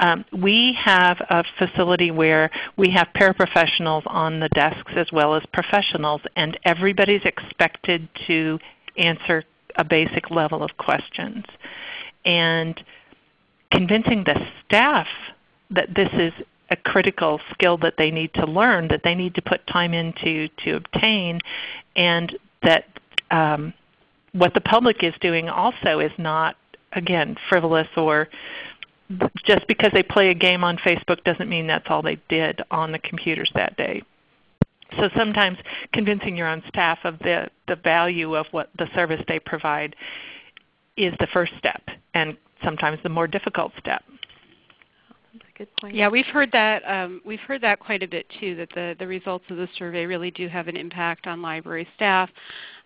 um, we have a facility where we have paraprofessionals on the desks as well as professionals, and everybody's expected to answer a basic level of questions. And convincing the staff that this is a critical skill that they need to learn, that they need to put time into to obtain, and that um, what the public is doing also is not, again, frivolous or just because they play a game on Facebook doesn't mean that's all they did on the computers that day. So sometimes convincing your own staff of the, the value of what the service they provide is the first step and sometimes the more difficult step. That's a good point. Yeah, we've heard that. Um, we've heard that quite a bit too. That the the results of the survey really do have an impact on library staff,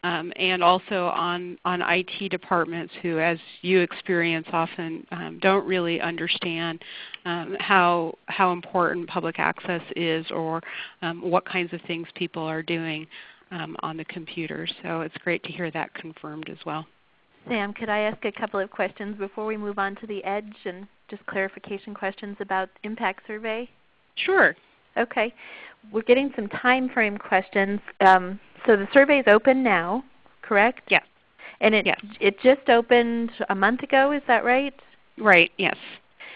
um, and also on on IT departments who, as you experience, often um, don't really understand um, how how important public access is, or um, what kinds of things people are doing um, on the computer. So it's great to hear that confirmed as well. Sam, could I ask a couple of questions before we move on to the EDGE and just clarification questions about impact survey? Sure. Okay. We're getting some time frame questions. Um, so the survey is open now, correct? Yes. And it, yes. it just opened a month ago, is that right? Right, yes.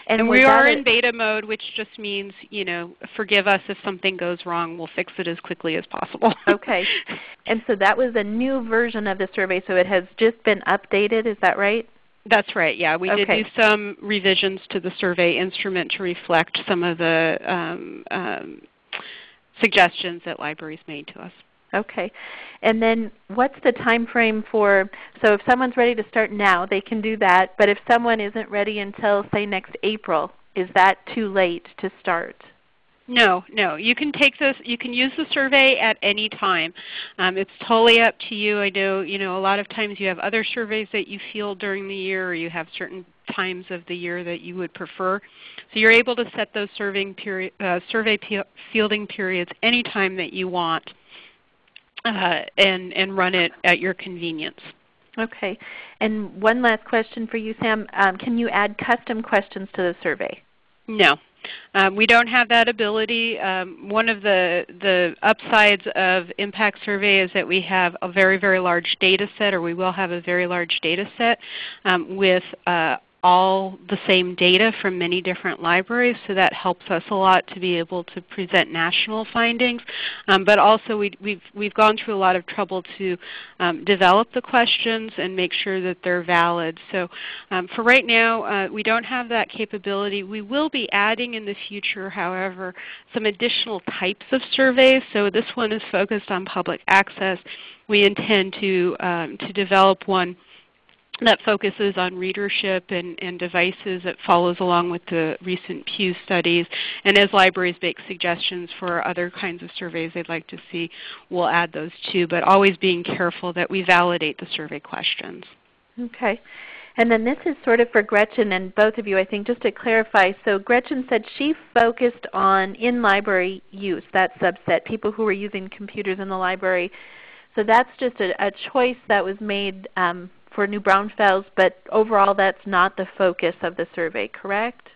And, and we are in beta mode, which just means, you know, forgive us if something goes wrong. We'll fix it as quickly as possible. okay. And so that was a new version of the survey, so it has just been updated, is that right? That's right. Yeah, we okay. did do some revisions to the survey instrument to reflect some of the um, um, suggestions that libraries made to us. Okay. And then what's the time frame for, so if someone's ready to start now, they can do that. But if someone isn't ready until say next April, is that too late to start? No, no. You can take this. You can use the survey at any time. Um, it's totally up to you. I know, you know, a lot of times you have other surveys that you field during the year, or you have certain times of the year that you would prefer. So you're able to set those period, uh, survey fielding periods anytime that you want uh, and, and run it at your convenience. Okay. And one last question for you, Sam. Um, can you add custom questions to the survey? No. Um, we don't have that ability. Um, one of the, the upsides of Impact Survey is that we have a very, very large data set, or we will have a very large data set um, with uh, all the same data from many different libraries, so that helps us a lot to be able to present national findings. Um, but also we, we've, we've gone through a lot of trouble to um, develop the questions and make sure that they're valid. So um, for right now, uh, we don't have that capability. We will be adding in the future, however, some additional types of surveys. So this one is focused on public access. We intend to, um, to develop one that focuses on readership and, and, devices that follows along with the recent Pew studies. And as libraries make suggestions for other kinds of surveys they'd like to see, we'll add those too, but always being careful that we validate the survey questions. Okay. And then this is sort of for Gretchen and both of you, I think, just to clarify. So Gretchen said she focused on in-library use, that subset, people who were using computers in the library. So that's just a, a choice that was made um, for New Braunfels, but overall that's not the focus of the survey, correct?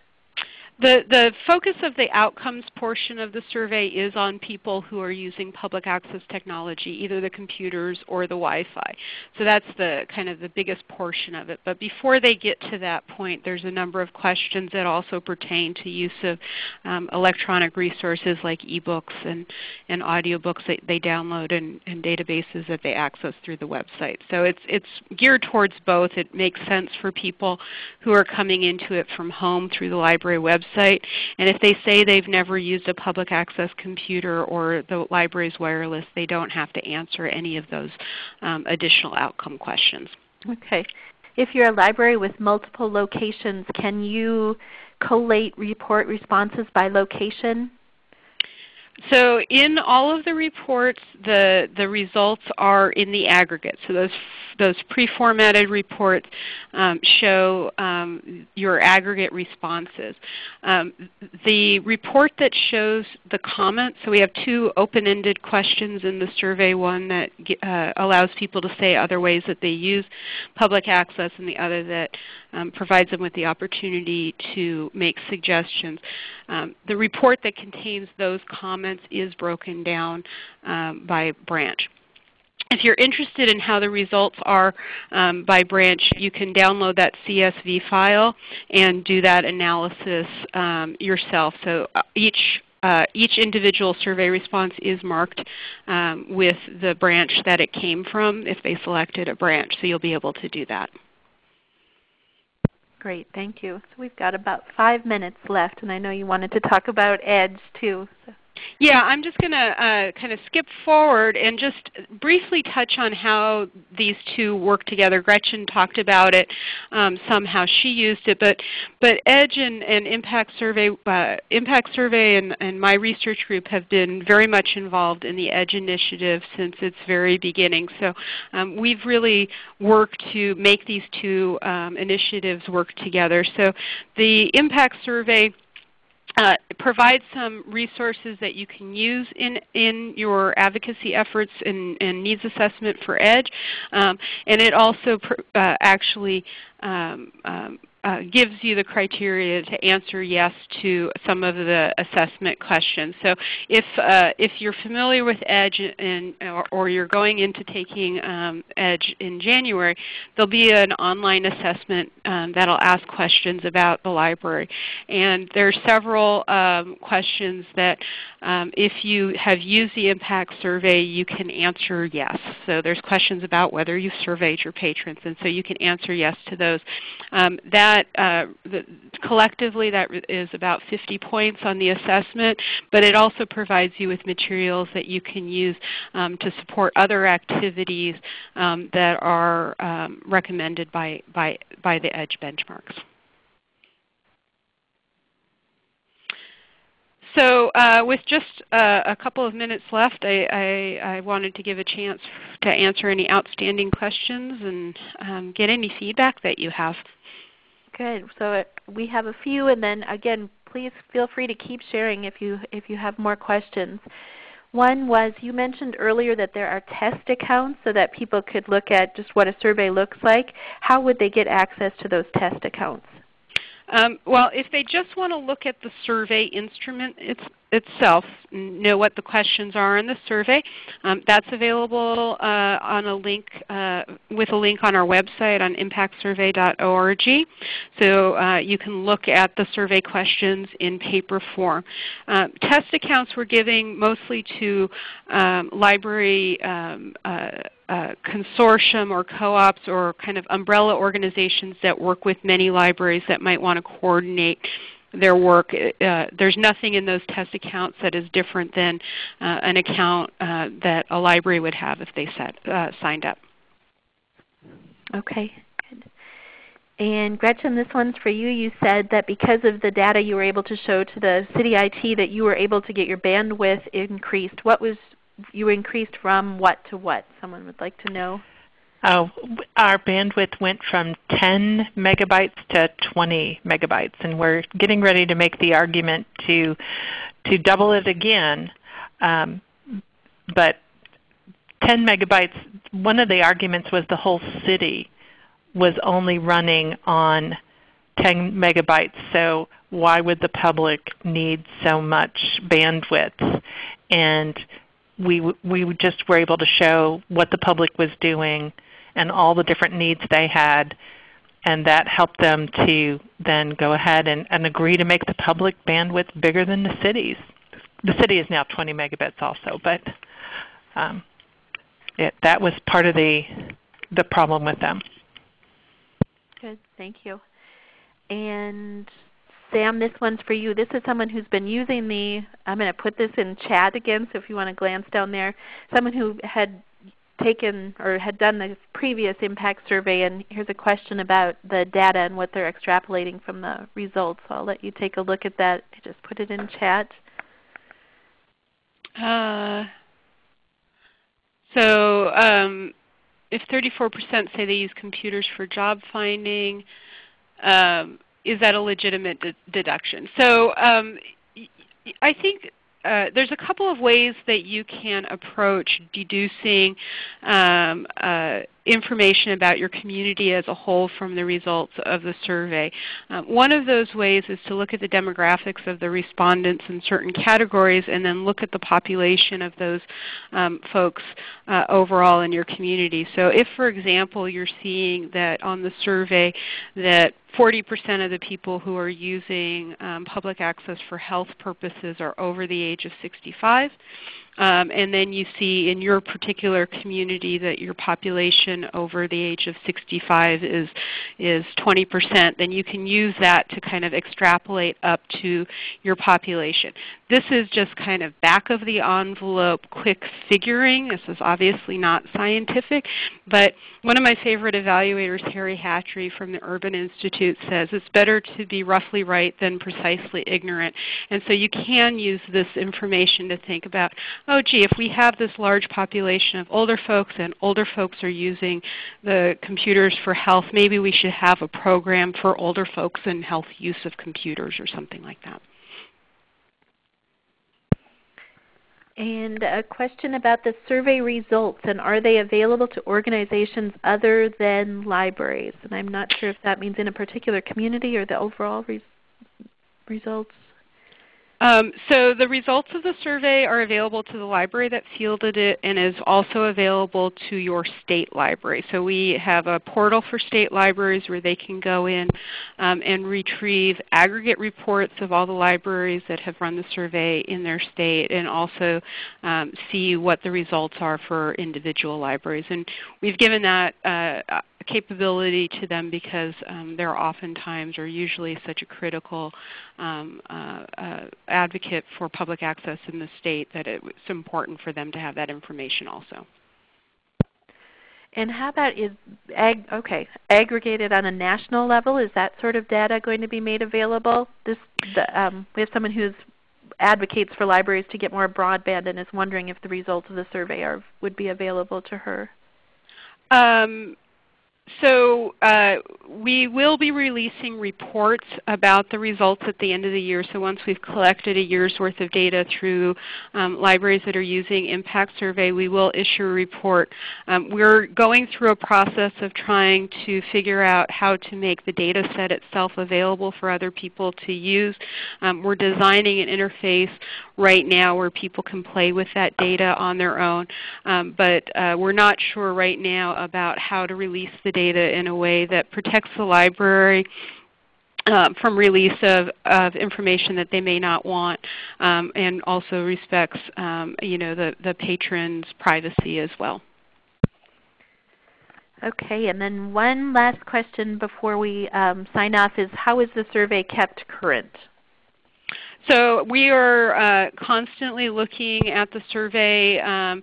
The, the focus of the outcomes portion of the survey is on people who are using public access technology, either the computers or the Wi-Fi. So that's the kind of the biggest portion of it. But before they get to that point, there's a number of questions that also pertain to use of um, electronic resources like ebooks and, and audiobooks that they download and, and databases that they access through the website. So it's, it's geared towards both. It makes sense for people who are coming into it from home through the library website website. And if they say they've never used a public access computer or the library's wireless, they don't have to answer any of those um, additional outcome questions. Okay. If you're a library with multiple locations, can you collate report responses by location? So in all of the reports, the, the results are in the aggregate. So those, those pre-formatted reports um, show um, your aggregate responses. Um, the report that shows the comments, so we have two open-ended questions in the survey, one that uh, allows people to say other ways that they use public access and the other that um, provides them with the opportunity to make suggestions. Um, the report that contains those comments is broken down um, by branch. If you're interested in how the results are um, by branch, you can download that CSV file and do that analysis um, yourself. So uh, each uh, each individual survey response is marked um, with the branch that it came from if they selected a branch. So you'll be able to do that. Great, thank you. So we've got about five minutes left, and I know you wanted to talk about EDGE too. So. Yeah, I'm just going to uh, kind of skip forward and just briefly touch on how these two work together. Gretchen talked about it um, some, how she used it, but but Edge and, and Impact Survey, uh, Impact Survey, and, and my research group have been very much involved in the Edge initiative since its very beginning. So um, we've really worked to make these two um, initiatives work together. So the Impact Survey uh, provide some resources that you can use in, in your advocacy efforts and, and needs assessment for EDGE. Um, and it also uh, actually um, um, uh, gives you the criteria to answer yes to some of the assessment questions. So if, uh, if you're familiar with EDGE and, or, or, you're going into taking um, EDGE in January, there'll be an online assessment um, that will ask questions about the library. And there are several um, questions that um, if you have used the impact survey, you can answer yes. So there's questions about whether you've surveyed your patrons, and so you can answer yes to those. Um, that uh, the, collectively that is about 50 points on the assessment, but it also provides you with materials that you can use um, to support other activities um, that are um, recommended by, by, by the EDGE benchmarks. So uh, with just uh, a couple of minutes left, I, I, I, wanted to give a chance to answer any outstanding questions and um, get any feedback that you have. Good. So uh, we have a few, and then again, please feel free to keep sharing if you, if you have more questions. One was you mentioned earlier that there are test accounts so that people could look at just what a survey looks like. How would they get access to those test accounts? Um, well, if they just want to look at the survey instrument it's, itself, know what the questions are in the survey, um, that's available uh, on a link uh, with a link on our website on impactsurvey.org. So uh, you can look at the survey questions in paper form. Uh, test accounts we're giving mostly to um, library um, uh, uh, consortium or co-ops or kind of umbrella organizations that work with many libraries that might want to coordinate their work. Uh, there's nothing in those test accounts that is different than uh, an account uh, that a library would have if they set, uh, signed up. Okay. And Gretchen, this one's for you. You said that because of the data you were able to show to the City IT that you were able to get your bandwidth increased. What was you increased from what to what? Someone would like to know. Oh, our bandwidth went from 10 megabytes to 20 megabytes, and we're getting ready to make the argument to to double it again. Um, but 10 megabytes, one of the arguments was the whole city was only running on 10 megabytes, so why would the public need so much bandwidth? And we, we just were able to show what the public was doing and all the different needs they had. And that helped them to then go ahead and, and agree to make the public bandwidth bigger than the cities. The city is now 20 megabits also, but um, it, that was part of the, the problem with them. Good, thank you. And Sam, this one's for you. This is someone who's been using the, I'm going to put this in chat again, so if you want to glance down there, someone who had taken or had done the previous impact survey, and here's a question about the data and what they're extrapolating from the results. So I'll let you take a look at that. I just put it in chat. Uh, so um, if 34% say they use computers for job finding, um, is that a legitimate de deduction? So um, I think uh, there's a couple of ways that you can approach deducing um, uh, information about your community as a whole from the results of the survey. Um, one of those ways is to look at the demographics of the respondents in certain categories and then look at the population of those um, folks uh, overall in your community. So if, for example, you're seeing that on the survey that 40% of the people who are using um, public access for health purposes are over the age of 65, um, and then you see in your particular community that your population over the age of 65 is, is 20%, then you can use that to kind of extrapolate up to your population. This is just kind of back of the envelope quick figuring. This is obviously not scientific, but one of my favorite evaluators, Harry Hatry from the Urban Institute says it's better to be roughly right than precisely ignorant. And so you can use this information to think about, oh gee, if we have this large population of older folks and older folks are using the computers for health, maybe we should have a program for older folks and health use of computers or something like that. And a question about the survey results and are they available to organizations other than libraries? And I'm not sure if that means in a particular community or the overall res results. Um, so the results of the survey are available to the library that fielded it and is also available to your state library. So we have a portal for state libraries where they can go in um, and retrieve aggregate reports of all the libraries that have run the survey in their state and also um, see what the results are for individual libraries. And we've given that uh, capability to them because um, they're oftentimes or usually such a critical um, uh, uh, advocate for public access in the state that it's important for them to have that information also. And how about is ag okay aggregated on a national level? Is that sort of data going to be made available? This the, um, we have someone who advocates for libraries to get more broadband and is wondering if the results of the survey are would be available to her. Um, so uh, we will be releasing reports about the results at the end of the year. So once we've collected a year's worth of data through um, libraries that are using Impact Survey, we will issue a report. Um, we're going through a process of trying to figure out how to make the data set itself available for other people to use. Um, we're designing an interface right now where people can play with that data on their own. Um, but uh, we're not sure right now about how to release the data in a way that protects the library uh, from release of, of information that they may not want um, and also respects um, you know, the, the patron's privacy as well. Okay, and then one last question before we um, sign off is how is the survey kept current? So we are uh, constantly looking at the survey um,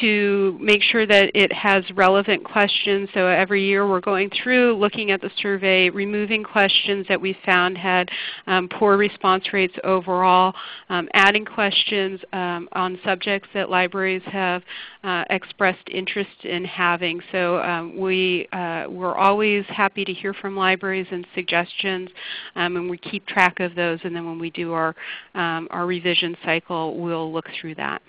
to make sure that it has relevant questions. So every year we're going through looking at the survey, removing questions that we found had um, poor response rates overall, um, adding questions um, on subjects that libraries have uh, expressed interest in having. So um, we, uh, we're always happy to hear from libraries and suggestions, um, and we keep track of those. And then when we do our, um, our revision cycle, we'll look through that.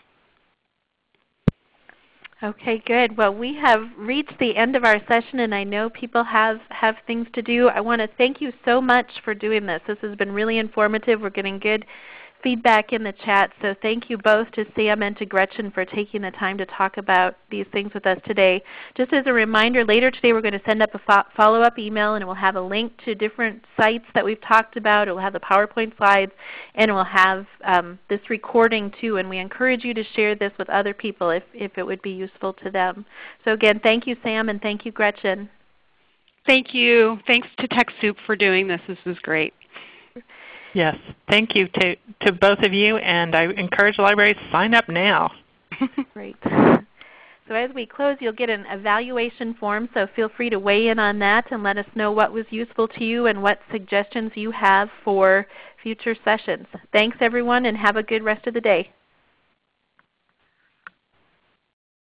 Okay, good. Well, we have reached the end of our session and I know people have, have things to do. I want to thank you so much for doing this. This has been really informative. We're getting good feedback in the chat. So thank you both to Sam and to Gretchen for taking the time to talk about these things with us today. Just as a reminder, later today we're going to send up a follow-up email and we'll have a link to different sites that we've talked about. It will have the PowerPoint slides and we'll have um, this recording too. And we encourage you to share this with other people if, if it would be useful to them. So again, thank you Sam and thank you Gretchen. Thank you. Thanks to TechSoup for doing this. This is great. Yes. Thank you to, to both of you, and I encourage libraries to sign up now. Great. So as we close, you'll get an evaluation form, so feel free to weigh in on that and let us know what was useful to you and what suggestions you have for future sessions. Thanks everyone and have a good rest of the day.